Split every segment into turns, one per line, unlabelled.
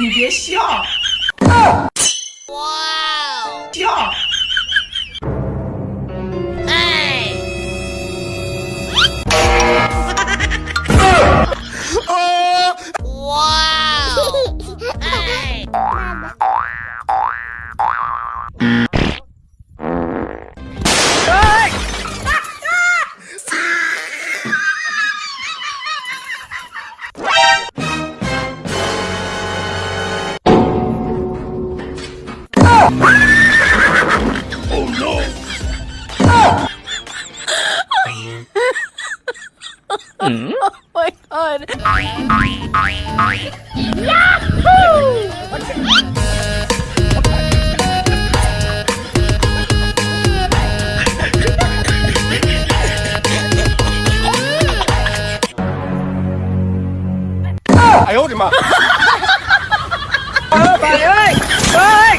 你别笑。Mm.
oh my god. Yahoo!
I hold him up. Ôi, bà ơi! Bà ơi!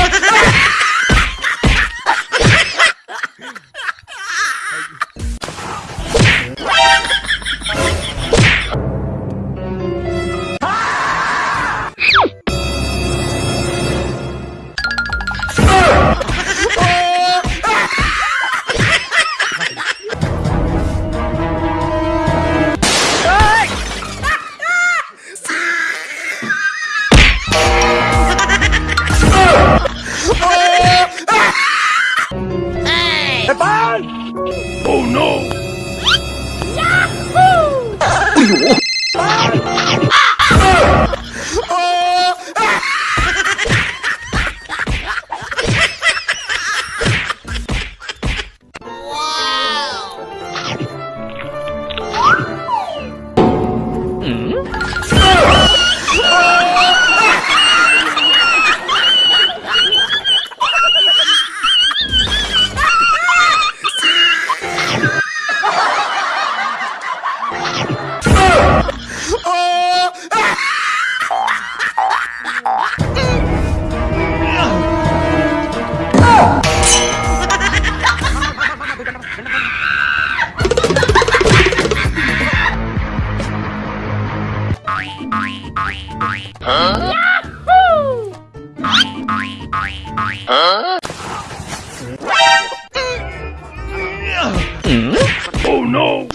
Yahoo! 哎 Yahoo! Huh? Oh no!